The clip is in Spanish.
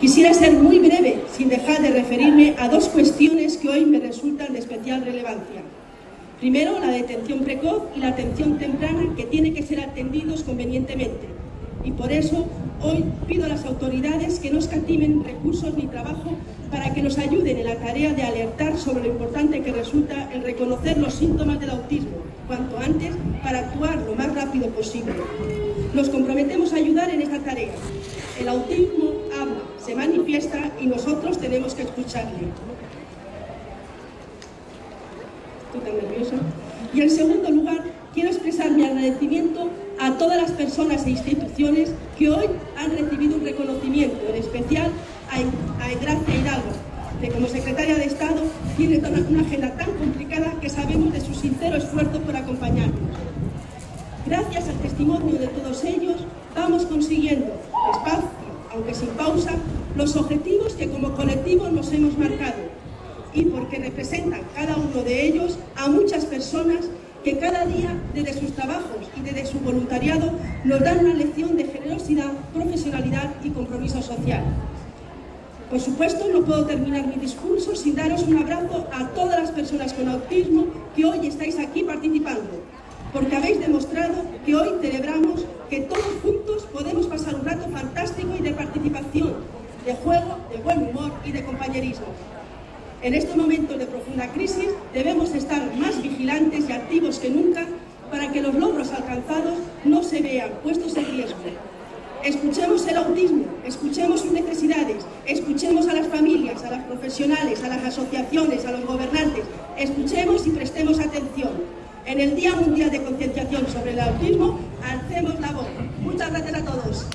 Quisiera ser muy breve, sin dejar de referirme a dos cuestiones que hoy me resultan de especial relevancia. Primero, la detención precoz y la atención temprana, que tienen que ser atendidos convenientemente. Y por eso, hoy pido a las autoridades que no escatimen recursos ni trabajo para que nos ayuden en la tarea de alertar sobre lo importante que resulta el reconocer los síntomas del autismo cuanto antes para actuar lo más rápido posible. Nos comprometemos a ayudar en esta tarea. El autismo habla, se manifiesta y nosotros tenemos que escucharle. Estoy tan nerviosa. Y en segundo lugar, quiero expresar mi agradecimiento a todas las personas e instituciones que hoy han recibido un reconocimiento, en especial a, Gracia Hidalgo, que como secretaria de Estado tiene una agenda tan complicada que sabemos de su sincero esfuerzo por acompañarnos. Gracias al testimonio de todos ellos, vamos consiguiendo, los objetivos que como colectivo nos hemos marcado y porque representan cada uno de ellos a muchas personas que cada día, desde sus trabajos y desde su voluntariado, nos dan una lección de generosidad, profesionalidad y compromiso social. Por supuesto, no puedo terminar mi discurso sin daros un abrazo a todas las personas con autismo que hoy estáis aquí participando, porque habéis demostrado que hoy celebramos que todos juntos podemos pasar un rato fantástico y de participación, de juego, de buen humor y de compañerismo. En estos momentos de profunda crisis debemos estar más vigilantes y activos que nunca para que los logros alcanzados no se vean puestos en riesgo Escuchemos el autismo, escuchemos sus necesidades, escuchemos a las familias, a las profesionales, a las asociaciones, a los gobernantes, escuchemos y prestemos atención. En el Día Mundial de Concienciación sobre el Autismo, alcemos la voz. Muchas gracias a todos.